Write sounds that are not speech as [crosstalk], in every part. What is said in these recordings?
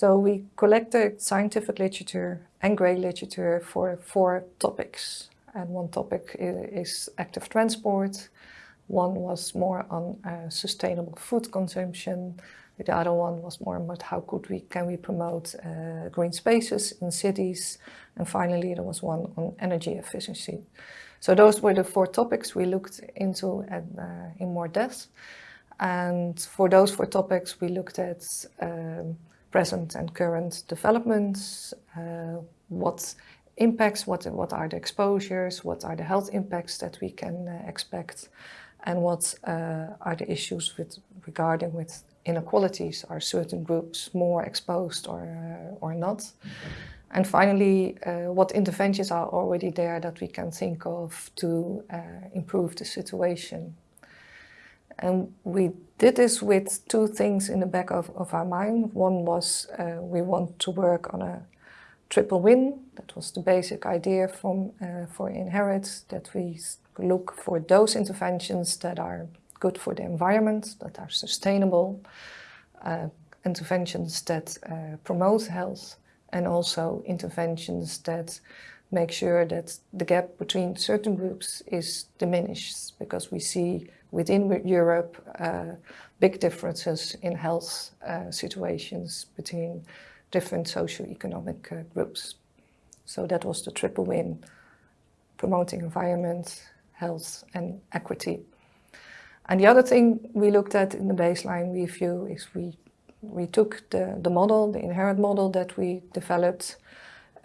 So we collected scientific literature and grey literature for four topics. And one topic is active transport. One was more on uh, sustainable food consumption. The other one was more about how could we, can we promote uh, green spaces in cities. And finally, there was one on energy efficiency. So those were the four topics we looked into at, uh, in more depth. And for those four topics, we looked at um, present and current developments, uh, what impacts, what, what are the exposures, what are the health impacts that we can uh, expect, and what uh, are the issues with regarding with inequalities, are certain groups more exposed or, uh, or not. And finally, uh, what interventions are already there that we can think of to improve the situation. And we did this with two things in the back of, of our mind. One was uh, we want to work on a triple win. That was the basic idea from uh, for Inherit, that we look for those interventions that are good for the environment, that are sustainable, uh, interventions that uh, promote health, and also interventions that make sure that the gap between certain groups is diminished because we see within Europe uh, big differences in health uh, situations between different socio-economic uh, groups. So that was the triple win, promoting environment, health and equity. And the other thing we looked at in the baseline review is we, we took the, the model, the Inherit model that we developed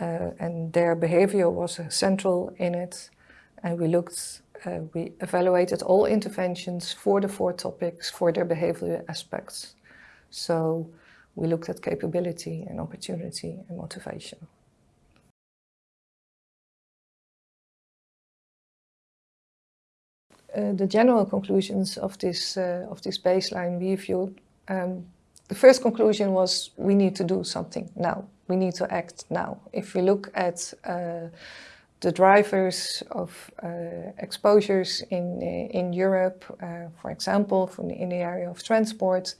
uh, and their behavior was central in it. And we looked, uh, we evaluated all interventions for the four topics for their behavioral aspects. So we looked at capability and opportunity and motivation. Uh, the general conclusions of this uh, of this baseline review. Um, the first conclusion was we need to do something now. We need to act now. If we look at uh, the drivers of uh, exposures in in Europe, uh, for example, from the, in the area of transport,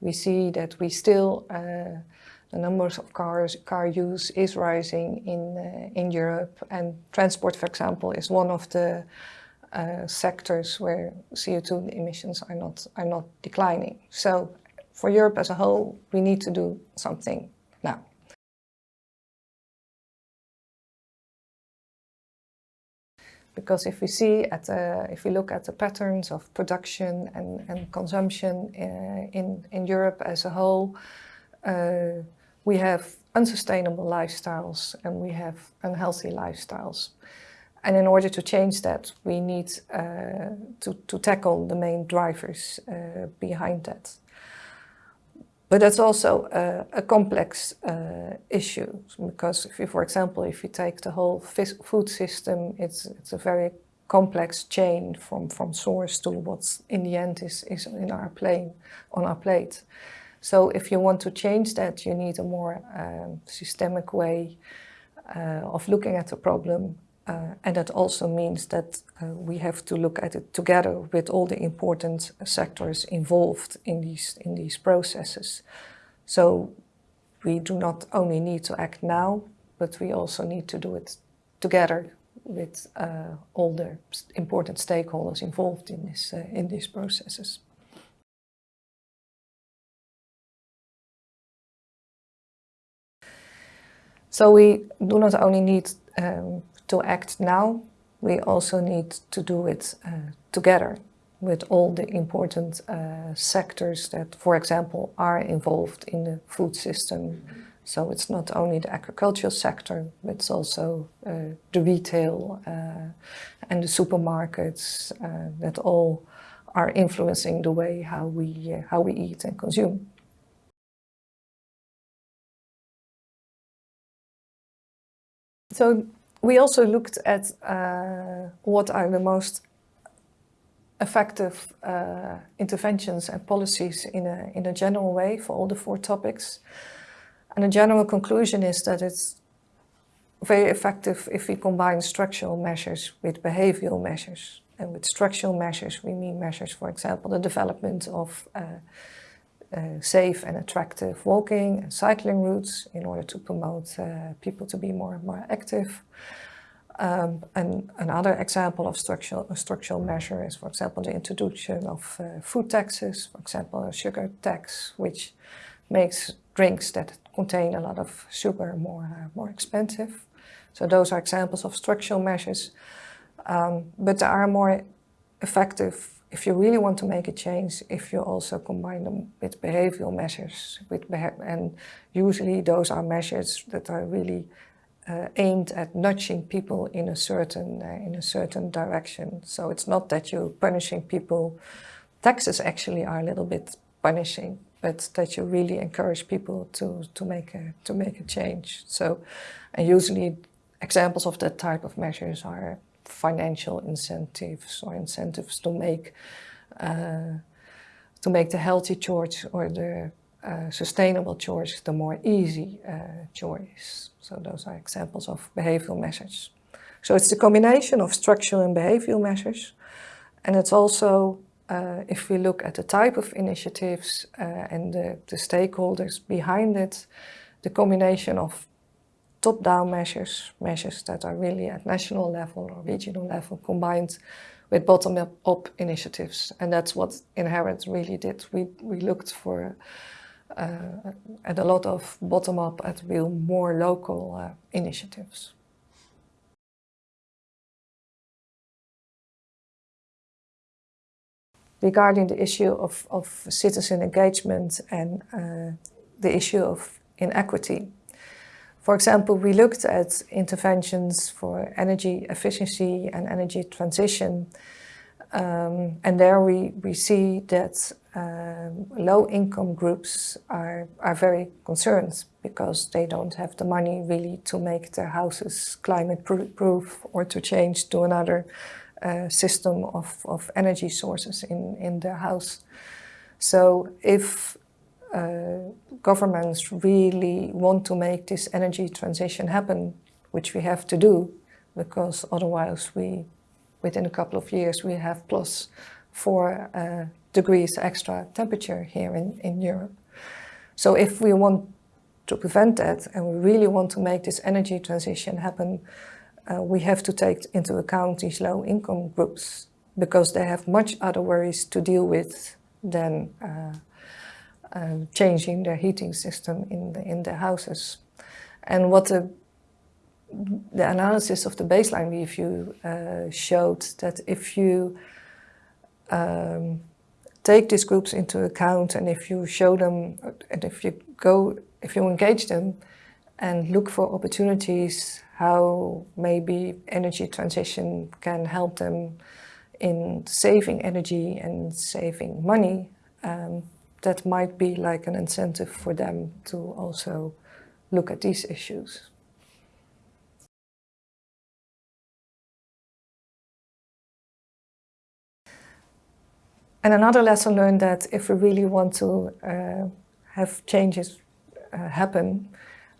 we see that we still uh, the numbers of cars car use is rising in in Europe, and transport, for example, is one of the uh, sectors where CO2 emissions are not, are not declining. So for Europe as a whole, we need to do something Because if we see at, uh, if we look at the patterns of production and, and consumption uh, in, in Europe as a whole, uh, we have unsustainable lifestyles and we have unhealthy lifestyles. And in order to change that, we need uh, to, to tackle the main drivers behind that. But that's also a, a complex uh, issue because if you, for example, if you take the whole food system, it's, it's a very complex chain from, from source to what's in the end is, is in our plane, on our plate. So if you want to change that, you need a more um, systemic way uh, of looking at the problem uh, and that also means that uh, we have to look at it together with all the important sectors involved in these, in these processes. So we do not only need to act now, but we also need to do it together with uh, all the important stakeholders involved in, this, uh, in these processes. So we do not only need um, to act now, we also need to do it uh, together with all the important uh, sectors that, for example, are involved in the food system. So it's not only the agricultural sector, it's also uh, the retail uh, and the supermarkets uh, that all are influencing the way how we, uh, how we eat and consume. So we also looked at uh, what are the most effective uh, interventions and policies in a, in a general way for all the four topics. And the general conclusion is that it's very effective if we combine structural measures with behavioral measures. And with structural measures, we mean measures, for example, the development of uh, uh, safe and attractive walking and cycling routes in order to promote uh, people to be more, and more active. Um, and another example of structural, structural measure is, for example, the introduction of uh, food taxes, for example, a sugar tax, which makes drinks that contain a lot of sugar more, uh, more expensive. So those are examples of structural measures. Um, but there are more effective if you really want to make a change, if you also combine them with behavioral measures, with and usually those are measures that are really uh, aimed at nudging people in a certain uh, in a certain direction. So it's not that you're punishing people. Taxes actually are a little bit punishing, but that you really encourage people to to make a to make a change. So, and usually examples of that type of measures are financial incentives or incentives to make uh, to make the healthy choice or the uh, sustainable choice the more easy uh, choice. So those are examples of behavioral measures. So it's the combination of structural and behavioral measures. And it's also, uh, if we look at the type of initiatives uh, and the, the stakeholders behind it, the combination of top-down measures, measures that are really at national level or regional level combined with bottom-up initiatives. And that's what Inherit really did. We, we looked for uh, at a lot of bottom-up at real more local uh, initiatives. Regarding the issue of, of citizen engagement and uh, the issue of inequity, for example, we looked at interventions for energy efficiency and energy transition. Um, and there we, we see that um, low-income groups are, are very concerned because they don't have the money really to make their houses climate-proof or to change to another uh, system of, of energy sources in, in their house. So if governments really want to make this energy transition happen, which we have to do, because otherwise we, within a couple of years, we have plus four uh, degrees extra temperature here in, in Europe. So if we want to prevent that and we really want to make this energy transition happen, uh, we have to take into account these low income groups because they have much other worries to deal with than uh, um, changing their heating system in, the, in their houses. And what the, the analysis of the baseline review uh, showed that if you um, take these groups into account and if you show them and if you go, if you engage them and look for opportunities how maybe energy transition can help them in saving energy and saving money, um, that might be like an incentive for them to also look at these issues. And another lesson learned that if we really want to uh, have changes uh, happen,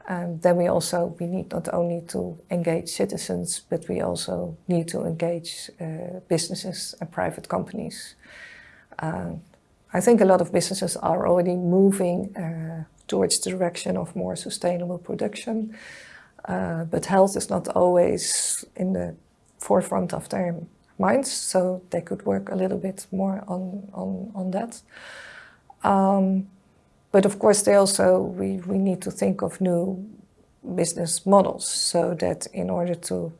um, then we also we need not only to engage citizens, but we also need to engage uh, businesses and private companies. I think a lot of businesses are already moving uh, towards the direction of more sustainable production. Uh, but health is not always in the forefront of their minds, so they could work a little bit more on, on, on that. Um, but of course, they also, we, we need to think of new business models so that in order to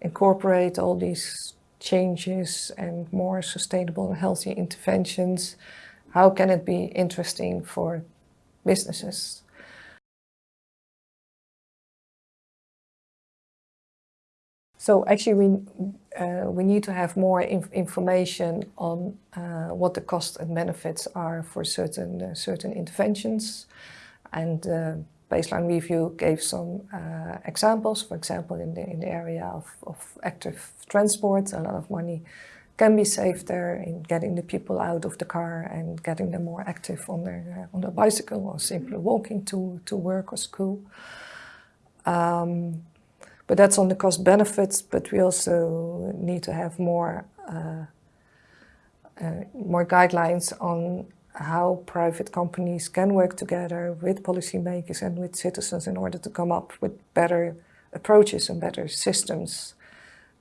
incorporate all these changes and more sustainable and healthy interventions, how can it be interesting for businesses? So actually we, uh, we need to have more inf information on uh, what the costs and benefits are for certain, uh, certain interventions. And uh, baseline review gave some uh, examples, for example, in the, in the area of, of active transport, a lot of money can be saved there in getting the people out of the car and getting them more active on their, uh, on their bicycle or simply walking to, to work or school. Um, but that's on the cost benefits, but we also need to have more, uh, uh, more guidelines on how private companies can work together with policymakers and with citizens in order to come up with better approaches and better systems.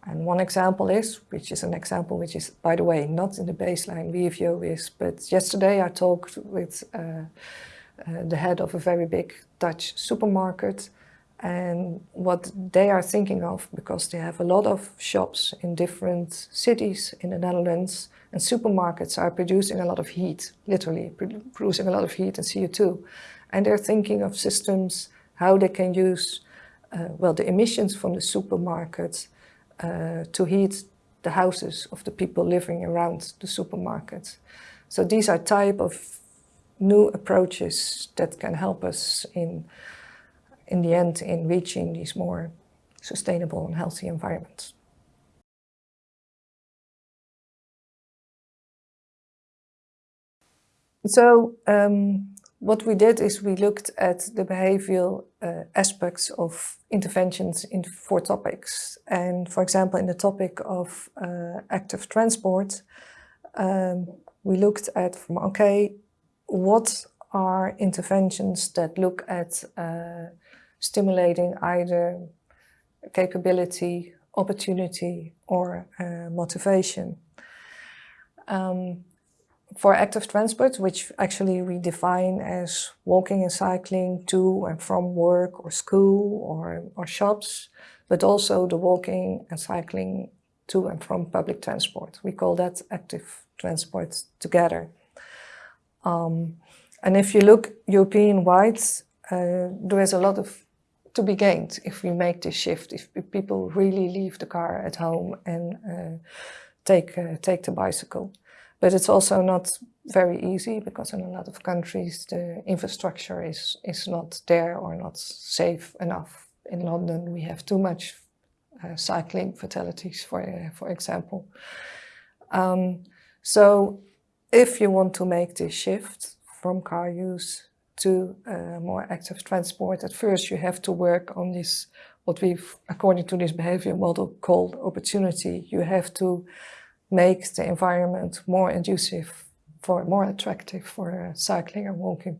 And one example is, which is an example which is, by the way, not in the baseline review is, but yesterday I talked with uh, uh, the head of a very big Dutch supermarket and what they are thinking of, because they have a lot of shops in different cities in the Netherlands, and supermarkets are producing a lot of heat, literally producing a lot of heat and CO2. And they're thinking of systems, how they can use, uh, well, the emissions from the supermarkets uh, to heat the houses of the people living around the supermarkets. So these are type of new approaches that can help us in, in the end in reaching these more sustainable and healthy environments. So um, what we did is we looked at the behavioral uh, aspects of interventions in four topics. And for example, in the topic of uh, active transport, um, we looked at from, okay, what are interventions that look at uh, stimulating either capability, opportunity or uh, motivation. Um, for active transport, which actually we define as walking and cycling to and from work or school or, or shops, but also the walking and cycling to and from public transport. We call that active transport together. Um, and if you look European-wide, uh, there is a lot of to be gained if we make this shift, if people really leave the car at home and uh, take, uh, take the bicycle. But it's also not very easy because in a lot of countries the infrastructure is, is not there or not safe enough. In London we have too much uh, cycling fatalities, for, uh, for example. Um, so if you want to make this shift from car use to uh, more active transport, at first you have to work on this, what we've, according to this behavior model, called opportunity. You have to make the environment more conducive for more attractive for uh, cycling and walking.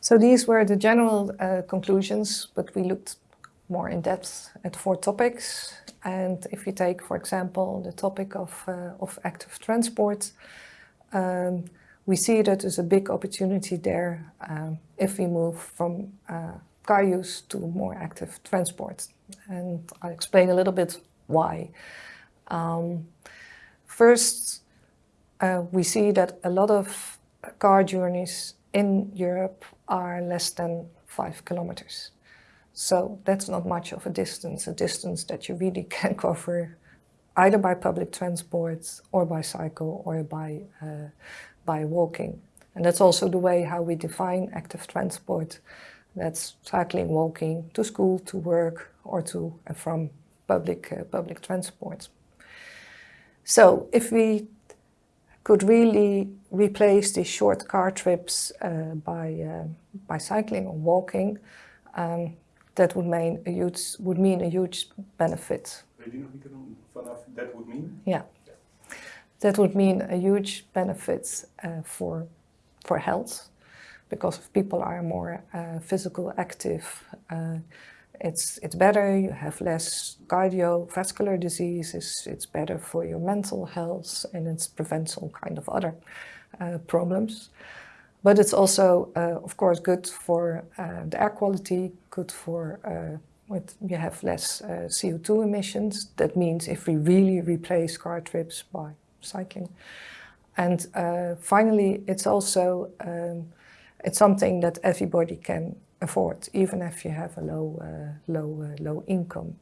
So these were the general uh, conclusions, but we looked more in depth at four topics. And if you take, for example, the topic of, uh, of active transport, um, we see that there's a big opportunity there um, if we move from uh, car use to more active transport. And I'll explain a little bit why. Um, first, uh, we see that a lot of car journeys in Europe are less than five kilometers. So that's not much of a distance, a distance that you really [laughs] can cover either by public transport or by cycle or by, uh, by walking. And that's also the way how we define active transport. That's cycling, walking to school, to work or to and from public, uh, public transport. So if we could really replace these short car trips uh, by, uh, by cycling or walking, um, that would mean a huge, would mean a huge benefit. that would mean? Yeah. That would mean a huge benefit uh, for, for health, because if people are more uh, physical active, uh, it's, it's better, you have less cardiovascular diseases, it's better for your mental health, and it prevents all kind of other uh, problems. But it's also, uh, of course, good for uh, the air quality, good for, uh, with, you have less uh, CO2 emissions. That means if we really replace car trips by cycling. And finally, it's also, um, it's something that everybody can afford, even if you have a low, uh, low, uh, low income.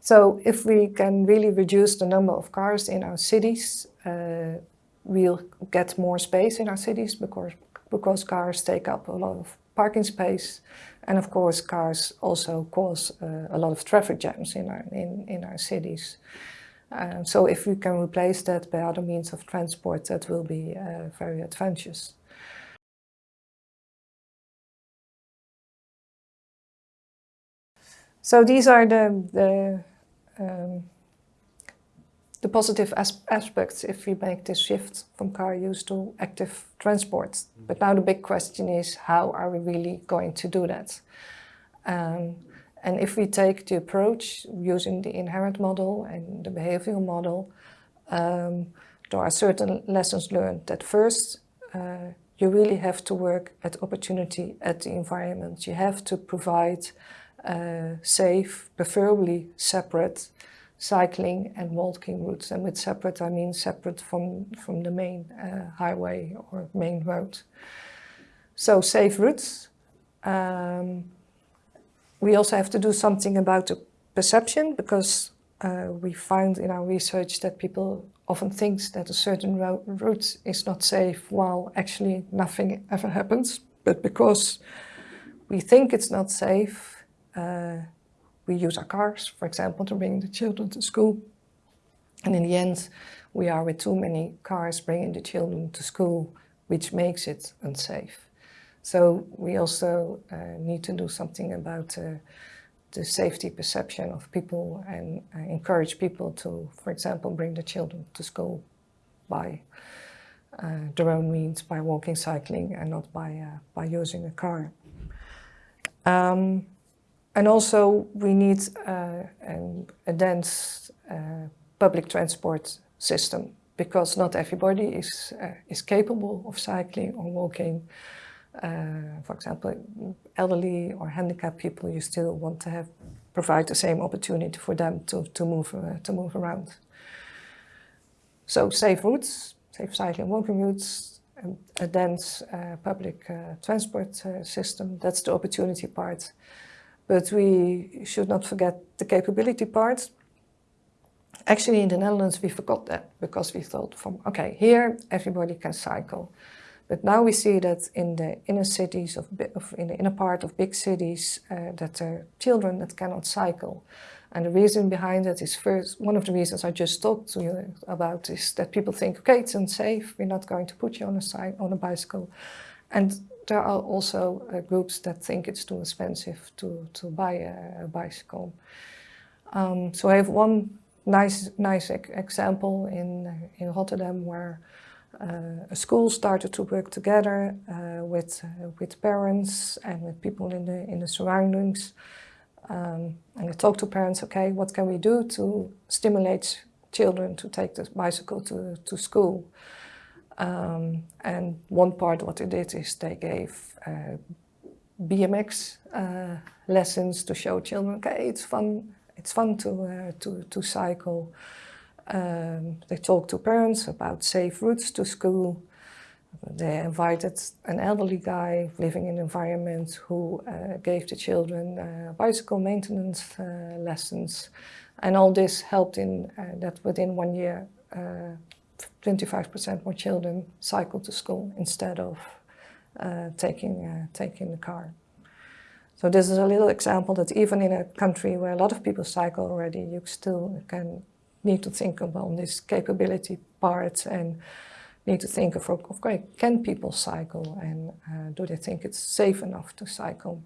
So if we can really reduce the number of cars in our cities, uh, we'll get more space in our cities because, because cars take up a lot of parking space. And of course, cars also cause uh, a lot of traffic jams in our, in, in our cities. Um, so if we can replace that by other means of transport, that will be uh, very advantageous. So these are the, the, um, the positive as aspects if we make this shift from car use to active transport. But now the big question is how are we really going to do that? Um, and if we take the approach using the Inherit model and the behavioral model, um, there are certain lessons learned that first uh, you really have to work at opportunity at the environment. You have to provide safe, preferably separate cycling and walking routes. And with separate, I mean separate from, from the main uh, highway or main road. So safe routes. Um, we also have to do something about the perception because uh, we find in our research that people often think that a certain route is not safe while actually nothing ever happens. But because we think it's not safe, uh, we use our cars, for example, to bring the children to school. And in the end, we are with too many cars bringing the children to school, which makes it unsafe. So we also uh, need to do something about uh, the safety perception of people and uh, encourage people to, for example, bring the children to school by uh, their own means, by walking, cycling, and not by, uh, by using a car. Um, and also we need uh, an, a dense uh, public transport system because not everybody is, uh, is capable of cycling or walking. Uh, for example, elderly or handicapped people, you still want to have provide the same opportunity for them to, to, move, uh, to move around. So safe routes, safe cycling walking routes, and a dense uh, public transport system, that's the opportunity part. But we should not forget the capability part. Actually, in the Netherlands, we forgot that because we thought from, okay, here everybody can cycle. But now we see that in the inner cities, of, of in the inner part of big cities, uh, that there are children that cannot cycle. And the reason behind that is first, one of the reasons I just talked to you about is that people think, okay, it's unsafe, we're not going to put you on a, on a bicycle. And there are also uh, groups that think it's too expensive to, to buy a, a bicycle. Um, so I have one nice, nice example in, in Rotterdam where uh, a school started to work together uh, with, uh, with parents and with people in the, in the surroundings. Um, and they talked to parents, okay, what can we do to stimulate children to take the bicycle to, to school? Um, and one part what they did is they gave uh, BMX uh, lessons to show children, okay, it's fun, it's fun to, uh, to, to cycle. Um, they talked to parents about safe routes to school. They invited an elderly guy living in an environment who uh, gave the children uh, bicycle maintenance uh, lessons. And all this helped in that within one year 25% more children cycle to school instead of uh, taking, uh, taking the car. So this is a little example that even in a country where a lot of people cycle already, you still can need to think about this capability part and need to think of, okay, can people cycle and uh, do they think it's safe enough to cycle?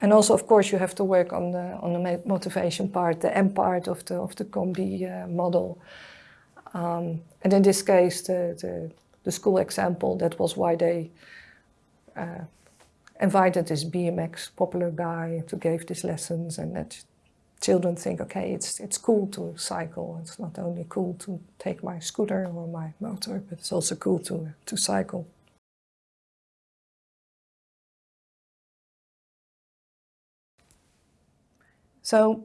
And also, of course, you have to work on the, on the motivation part, the M part of the, of the COM-B uh, model. Um, and in this case, the, the, the, school example, that was why they uh, invited this BMX popular guy to give these lessons and that children think, okay, it's, it's cool to cycle. It's not only cool to take my scooter or my motor, but it's also cool to, to cycle. So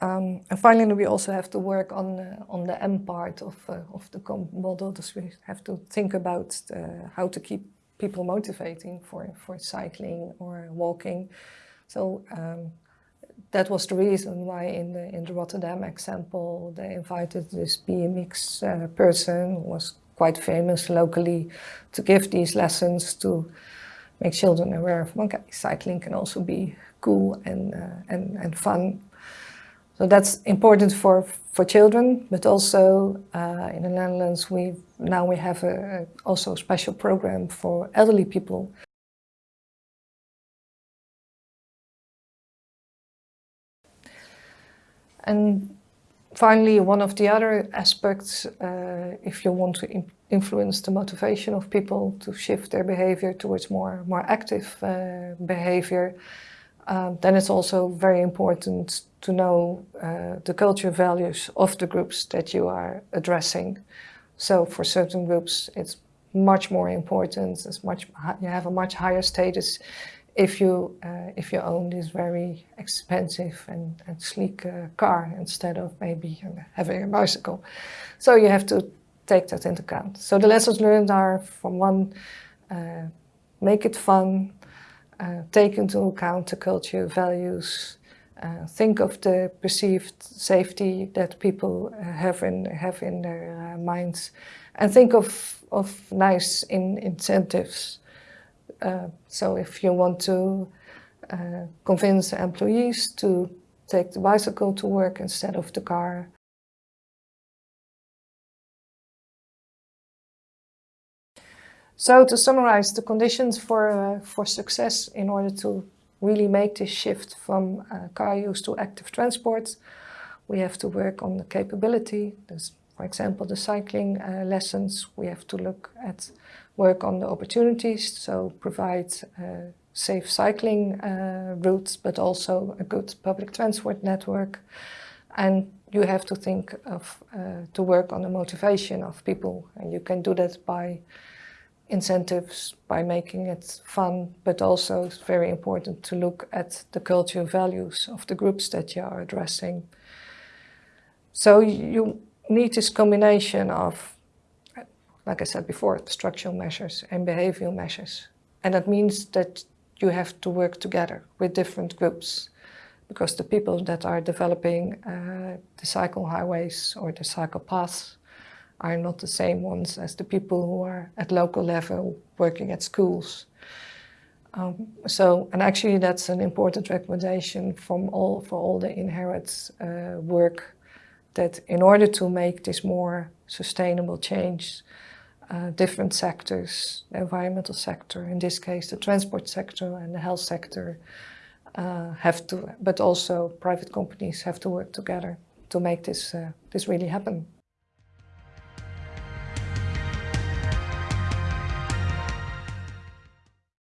um, and finally, we also have to work on uh, on the M part of uh, of the model. So we have to think about uh, how to keep people motivating for for cycling or walking. So um, that was the reason why in the in the Rotterdam example they invited this BMX uh, person who was quite famous locally to give these lessons to make children aware of okay, cycling can also be cool and uh, and and fun so that's important for, for children, but also uh, in the Netherlands, we now we have a, also a special program for elderly people. And finally, one of the other aspects, uh, if you want to influence the motivation of people to shift their behavior towards more, more active uh, behavior, um, then it's also very important to know uh, the culture values of the groups that you are addressing. So for certain groups, it's much more important. It's much you have a much higher status if you uh, if you own this very expensive and, and sleek uh, car instead of maybe having a bicycle. So you have to take that into account. So the lessons learned are from one, uh, make it fun, uh, take into account the culture, values, uh, think of the perceived safety that people uh, have in have in their uh, minds, and think of of nice in incentives. So if you want to convince employees to take the bicycle to work instead of the car. So to summarize the conditions for, for success in order to really make this shift from uh, car use to active transport, we have to work on the capability. There's, for example, the cycling uh, lessons. We have to look at work on the opportunities, so provide uh, safe cycling uh, routes, but also a good public transport network. And you have to think of uh, to work on the motivation of people, and you can do that by incentives by making it fun, but also it's very important to look at the cultural values of the groups that you are addressing. So you need this combination of, like I said before, structural measures and behavioral measures. And that means that you have to work together with different groups because the people that are developing uh, the cycle highways or the cycle paths are not the same ones as the people who are at local level working at schools. Um, so, and actually that's an important recommendation from all, for all the inherit uh, work that in order to make this more sustainable change, uh, different sectors, the environmental sector, in this case the transport sector and the health sector, uh, have to, but also private companies have to work together to make this, uh, this really happen.